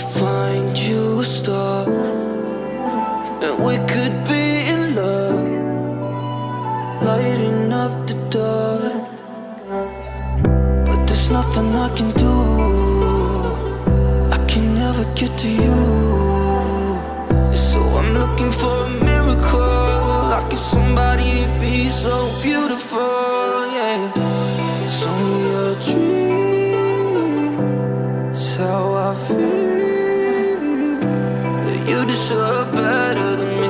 find you a star. And we could be in love Lighting up the dark. But there's nothing I can do. I can never get to you. So I'm looking for a miracle. Like somebody be so beautiful? You deserve better than me.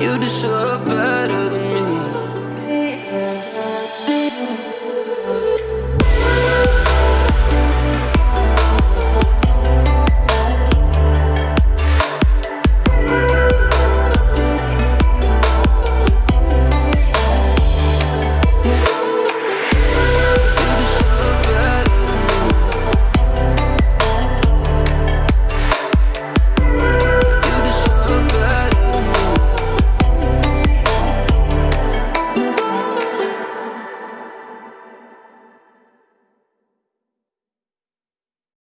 you deserve better